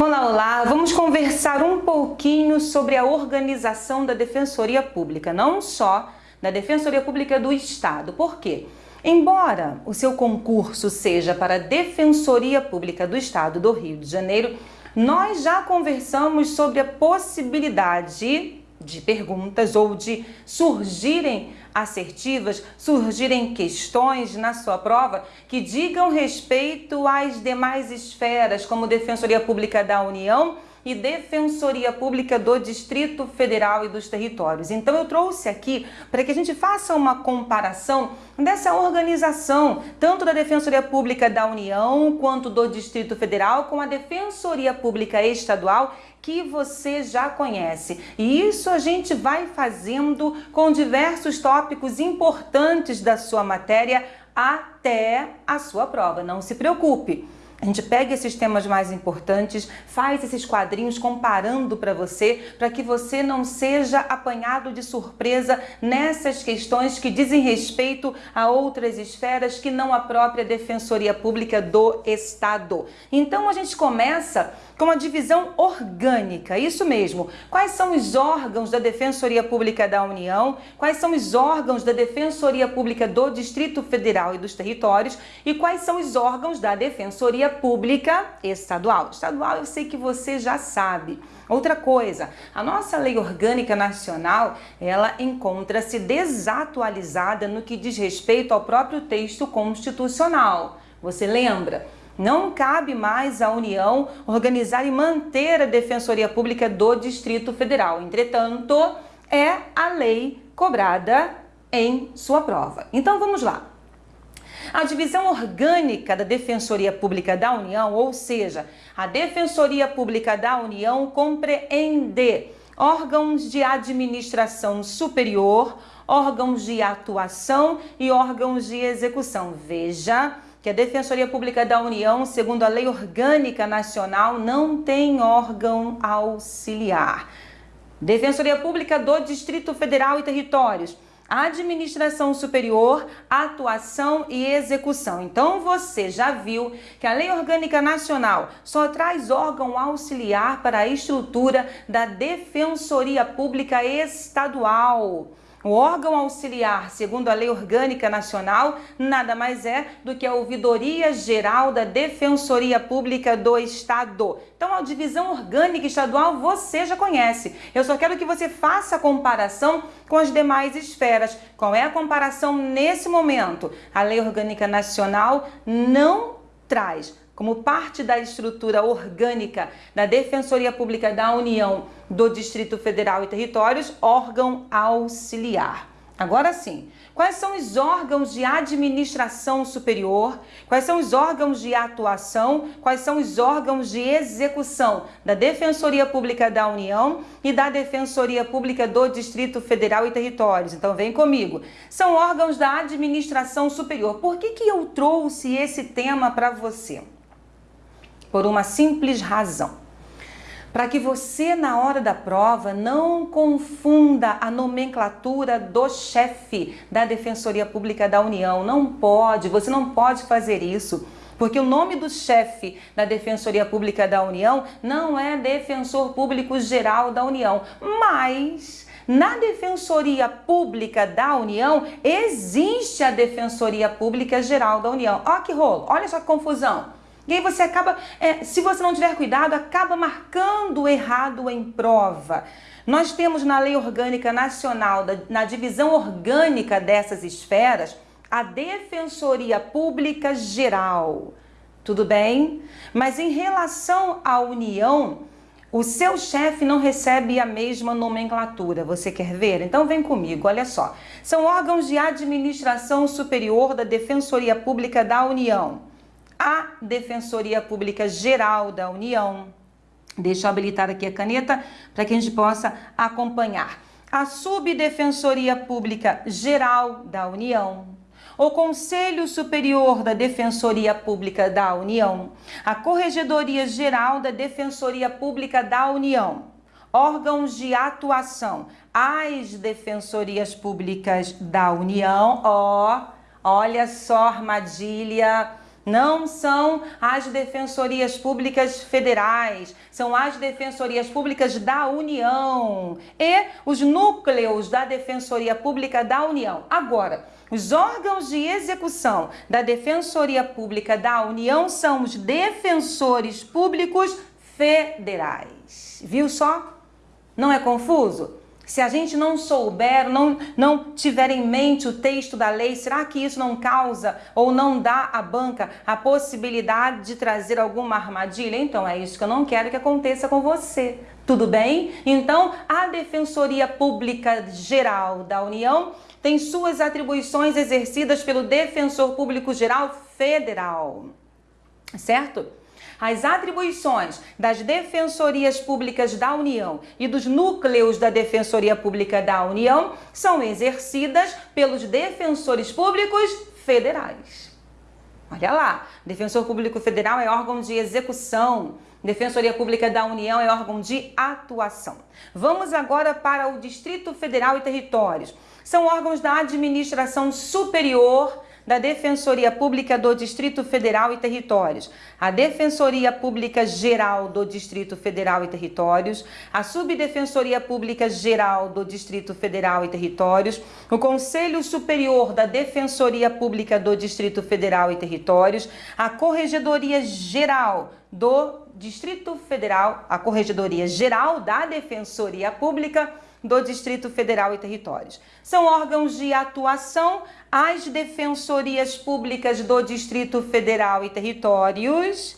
Olá, olá! Vamos conversar um pouquinho sobre a organização da Defensoria Pública, não só da Defensoria Pública do Estado. Por quê? Embora o seu concurso seja para a Defensoria Pública do Estado do Rio de Janeiro, nós já conversamos sobre a possibilidade de perguntas ou de surgirem assertivas, surgirem questões na sua prova que digam respeito às demais esferas, como Defensoria Pública da União e Defensoria Pública do Distrito Federal e dos Territórios. Então eu trouxe aqui para que a gente faça uma comparação dessa organização, tanto da Defensoria Pública da União quanto do Distrito Federal com a Defensoria Pública Estadual que você já conhece. E isso a gente vai fazendo com diversos tópicos importantes da sua matéria até a sua prova. Não se preocupe. A gente pega esses temas mais importantes, faz esses quadrinhos comparando para você, para que você não seja apanhado de surpresa nessas questões que dizem respeito a outras esferas que não a própria Defensoria Pública do Estado. Então a gente começa com a divisão orgânica, isso mesmo. Quais são os órgãos da Defensoria Pública da União, quais são os órgãos da Defensoria Pública do Distrito Federal e dos Territórios e quais são os órgãos da Defensoria Pública Estadual. Estadual eu sei que você já sabe. Outra coisa, a nossa lei orgânica nacional, ela encontra-se desatualizada no que diz respeito ao próprio texto constitucional. Você lembra? Não cabe mais à União organizar e manter a Defensoria Pública do Distrito Federal. Entretanto, é a lei cobrada em sua prova. Então vamos lá. A divisão orgânica da Defensoria Pública da União, ou seja, a Defensoria Pública da União compreende órgãos de administração superior, órgãos de atuação e órgãos de execução. Veja que a Defensoria Pública da União, segundo a Lei Orgânica Nacional, não tem órgão auxiliar. Defensoria Pública do Distrito Federal e Territórios, administração superior, atuação e execução. Então você já viu que a Lei Orgânica Nacional só traz órgão auxiliar para a estrutura da Defensoria Pública Estadual. O órgão auxiliar, segundo a Lei Orgânica Nacional, nada mais é do que a Ouvidoria Geral da Defensoria Pública do Estado. Então, a divisão orgânica estadual você já conhece. Eu só quero que você faça a comparação com as demais esferas. Qual é a comparação nesse momento? A Lei Orgânica Nacional não traz como parte da estrutura orgânica da Defensoria Pública da União do Distrito Federal e Territórios, órgão auxiliar. Agora sim, quais são os órgãos de administração superior, quais são os órgãos de atuação, quais são os órgãos de execução da Defensoria Pública da União e da Defensoria Pública do Distrito Federal e Territórios. Então vem comigo. São órgãos da administração superior. Por que, que eu trouxe esse tema para você? Por uma simples razão. Para que você, na hora da prova, não confunda a nomenclatura do chefe da Defensoria Pública da União. Não pode, você não pode fazer isso. Porque o nome do chefe da Defensoria Pública da União não é Defensor Público Geral da União, mas na Defensoria Pública da União existe a Defensoria Pública Geral da União. Olha que rolo, olha só que confusão. E aí você acaba, é, se você não tiver cuidado, acaba marcando errado em prova. Nós temos na Lei Orgânica Nacional, na divisão orgânica dessas esferas, a Defensoria Pública Geral. Tudo bem? Mas em relação à União, o seu chefe não recebe a mesma nomenclatura. Você quer ver? Então vem comigo, olha só. São órgãos de administração superior da Defensoria Pública da União a Defensoria Pública Geral da União. Deixa eu habilitar aqui a caneta para que a gente possa acompanhar. A Subdefensoria Pública Geral da União, o Conselho Superior da Defensoria Pública da União, a Corregedoria Geral da Defensoria Pública da União, órgãos de atuação, as defensorias públicas da União, ó, olha só armadilha, não são as defensorias públicas federais, são as defensorias públicas da União e os núcleos da Defensoria Pública da União. Agora, os órgãos de execução da Defensoria Pública da União são os defensores públicos federais. Viu só? Não é confuso? Se a gente não souber, não, não tiver em mente o texto da lei, será que isso não causa ou não dá à banca a possibilidade de trazer alguma armadilha? Então é isso que eu não quero que aconteça com você. Tudo bem? Então, a Defensoria Pública Geral da União tem suas atribuições exercidas pelo Defensor Público Geral Federal. Certo? As atribuições das defensorias públicas da União e dos núcleos da Defensoria Pública da União são exercidas pelos defensores públicos federais. Olha lá, Defensor Público Federal é órgão de execução, Defensoria Pública da União é órgão de atuação. Vamos agora para o Distrito Federal e Territórios. São órgãos da administração superior da Defensoria Pública do Distrito Federal e Territórios, a Defensoria Pública Geral do Distrito Federal e Territórios, a Subdefensoria Pública Geral do Distrito Federal e Territórios, o Conselho Superior da Defensoria Pública do Distrito Federal e Territórios, a Corregedoria Geral do Distrito Federal, a Corregedoria Geral da Defensoria Pública do Distrito Federal e Territórios. São órgãos de atuação as defensorias públicas do Distrito Federal e Territórios,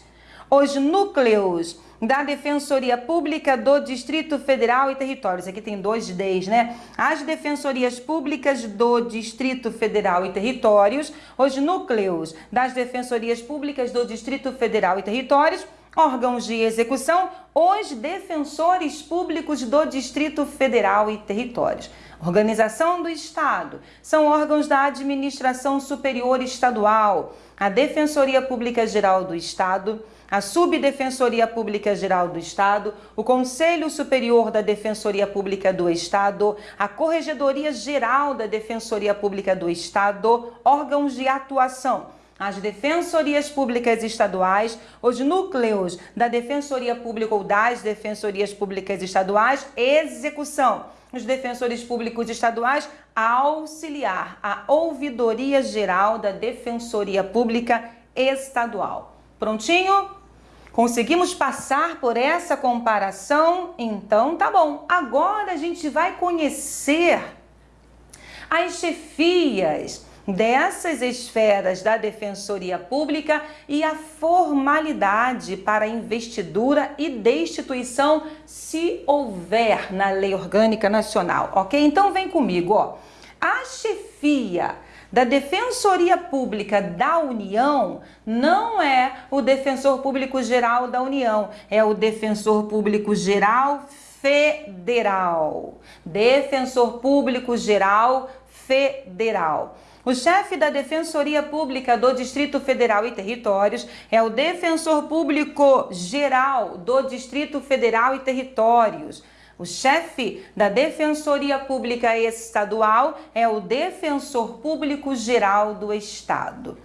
os núcleos da Defensoria Pública do Distrito Federal e Territórios. Aqui tem dois Ds, né? As defensorias públicas do Distrito Federal e Territórios, os núcleos das defensorias públicas do Distrito Federal e Territórios órgãos de execução, os defensores públicos do Distrito Federal e Territórios. Organização do Estado são órgãos da administração superior estadual, a Defensoria Pública Geral do Estado, a Subdefensoria Pública Geral do Estado, o Conselho Superior da Defensoria Pública do Estado, a Corregedoria Geral da Defensoria Pública do Estado, órgãos de atuação as defensorias públicas estaduais, os núcleos da Defensoria Pública ou das Defensorias Públicas Estaduais, execução. Os defensores públicos estaduais, auxiliar a Ouvidoria Geral da Defensoria Pública Estadual. Prontinho? Conseguimos passar por essa comparação? Então tá bom. Agora a gente vai conhecer as chefias dessas esferas da Defensoria Pública e a formalidade para investidura e destituição se houver na Lei Orgânica Nacional, ok? Então vem comigo, ó. A chefia da Defensoria Pública da União não é o Defensor Público Geral da União, é o Defensor Público Geral Federal. Defensor Público Geral Federal. O chefe da Defensoria Pública do Distrito Federal e Territórios é o Defensor Público Geral do Distrito Federal e Territórios. O chefe da Defensoria Pública Estadual é o Defensor Público Geral do Estado.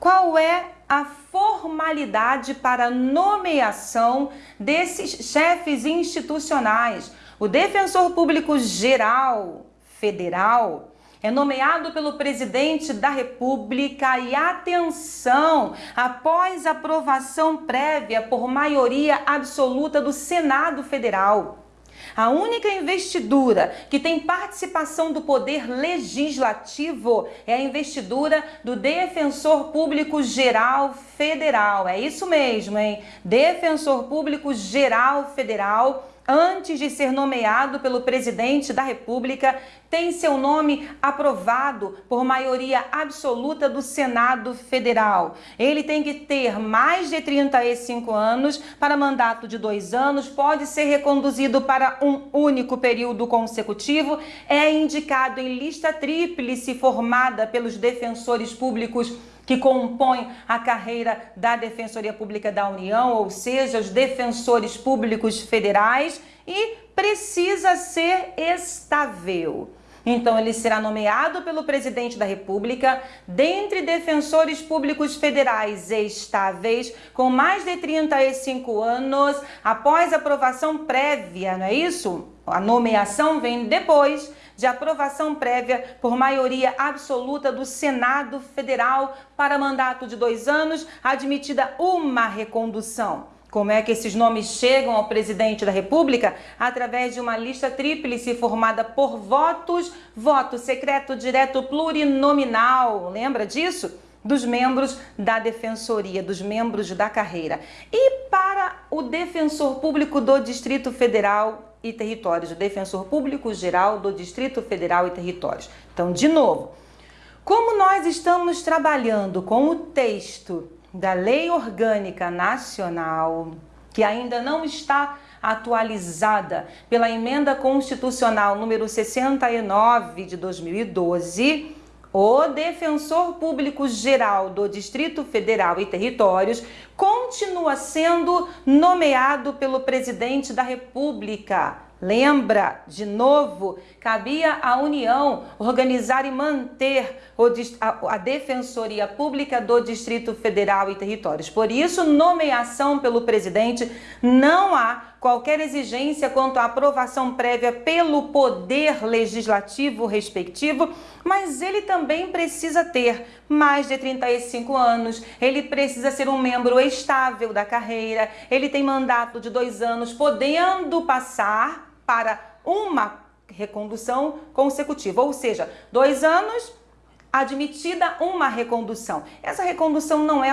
Qual é a formalidade para nomeação desses chefes institucionais? O Defensor Público Geral Federal é nomeado pelo presidente da República e atenção, após aprovação prévia por maioria absoluta do Senado Federal. A única investidura que tem participação do poder legislativo é a investidura do Defensor Público Geral Federal. É isso mesmo, hein? Defensor Público Geral Federal antes de ser nomeado pelo presidente da República, tem seu nome aprovado por maioria absoluta do Senado Federal. Ele tem que ter mais de 35 anos para mandato de dois anos, pode ser reconduzido para um único período consecutivo, é indicado em lista tríplice formada pelos defensores públicos que compõem a carreira da Defensoria Pública da União, ou seja, os defensores públicos federais, e precisa ser estável. Então, ele será nomeado pelo presidente da República dentre defensores públicos federais estáveis com mais de 35 anos após aprovação prévia, não é isso? A nomeação vem depois de aprovação prévia por maioria absoluta do Senado Federal para mandato de dois anos, admitida uma recondução. Como é que esses nomes chegam ao presidente da República? Através de uma lista tríplice formada por votos, voto secreto, direto, plurinominal. Lembra disso? Dos membros da defensoria, dos membros da carreira. E para o defensor público do Distrito Federal e Territórios, o defensor público geral do Distrito Federal e Territórios. Então, de novo, como nós estamos trabalhando com o texto da Lei Orgânica Nacional, que ainda não está atualizada pela Emenda Constitucional número 69 de 2012, o Defensor Público Geral do Distrito Federal e Territórios continua sendo nomeado pelo Presidente da República Lembra, de novo, cabia à União organizar e manter a Defensoria Pública do Distrito Federal e Territórios. Por isso, nomeação pelo presidente, não há qualquer exigência quanto à aprovação prévia pelo Poder Legislativo respectivo, mas ele também precisa ter mais de 35 anos, ele precisa ser um membro estável da carreira, ele tem mandato de dois anos, podendo passar para uma recondução consecutiva, ou seja, dois anos admitida uma recondução. Essa recondução não é,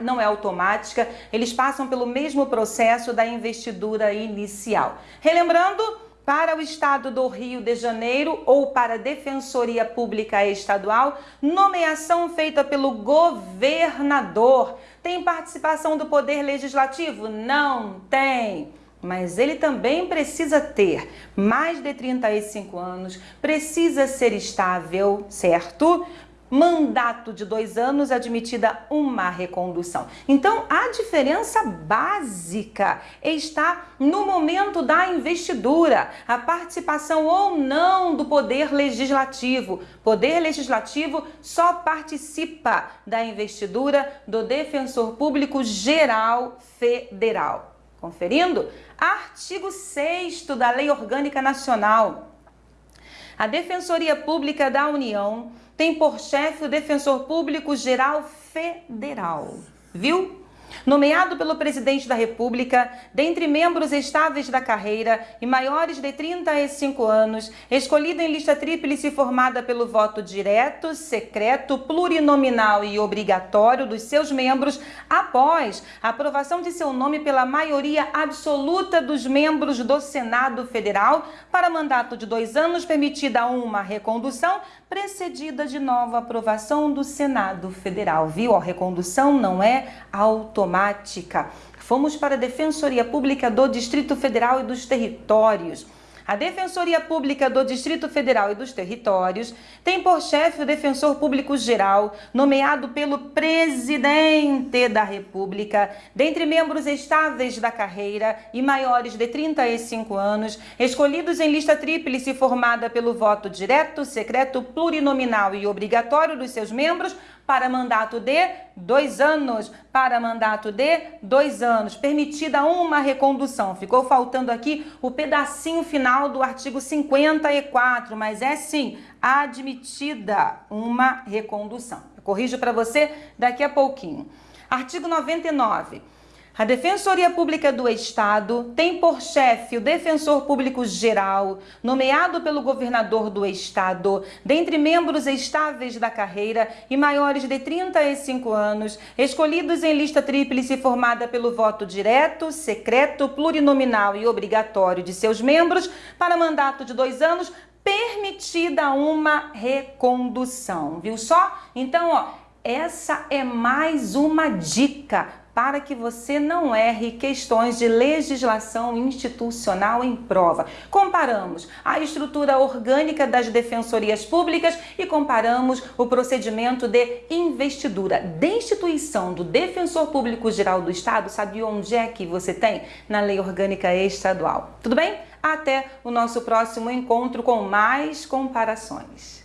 não é automática, eles passam pelo mesmo processo da investidura inicial. Relembrando, para o Estado do Rio de Janeiro ou para a Defensoria Pública Estadual, nomeação feita pelo governador. Tem participação do Poder Legislativo? Não tem mas ele também precisa ter mais de 35 anos, precisa ser estável, certo? Mandato de dois anos, admitida uma recondução. Então, a diferença básica está no momento da investidura, a participação ou não do Poder Legislativo. Poder Legislativo só participa da investidura do Defensor Público Geral Federal. Conferindo? Artigo 6 da Lei Orgânica Nacional. A Defensoria Pública da União tem por chefe o Defensor Público Geral Federal. Viu? Nomeado pelo presidente da República, dentre membros estáveis da carreira e maiores de 35 anos, escolhido em lista tríplice formada pelo voto direto, secreto, plurinominal e obrigatório dos seus membros, após a aprovação de seu nome pela maioria absoluta dos membros do Senado Federal, para mandato de dois anos, permitida uma recondução, precedida de nova aprovação do Senado Federal. Viu? A recondução não é automática. Fomos para a Defensoria Pública do Distrito Federal e dos Territórios. A Defensoria Pública do Distrito Federal e dos Territórios tem por chefe o Defensor Público Geral, nomeado pelo Presidente da República, dentre membros estáveis da carreira e maiores de 35 anos, escolhidos em lista tríplice formada pelo voto direto, secreto, plurinominal e obrigatório dos seus membros, para mandato de dois anos, para mandato de dois anos, permitida uma recondução. Ficou faltando aqui o pedacinho final do artigo 54, mas é sim admitida uma recondução. Eu corrijo para você daqui a pouquinho. Artigo 99. A Defensoria Pública do Estado tem por chefe o Defensor Público Geral, nomeado pelo governador do Estado, dentre membros estáveis da carreira e maiores de 35 anos, escolhidos em lista tríplice formada pelo voto direto, secreto, plurinominal e obrigatório de seus membros, para mandato de dois anos, permitida uma recondução. Viu só? Então, ó, essa é mais uma dica para que você não erre questões de legislação institucional em prova. Comparamos a estrutura orgânica das defensorias públicas e comparamos o procedimento de investidura. Destituição do Defensor Público Geral do Estado, sabe onde é que você tem? Na Lei Orgânica Estadual. Tudo bem? Até o nosso próximo encontro com mais comparações.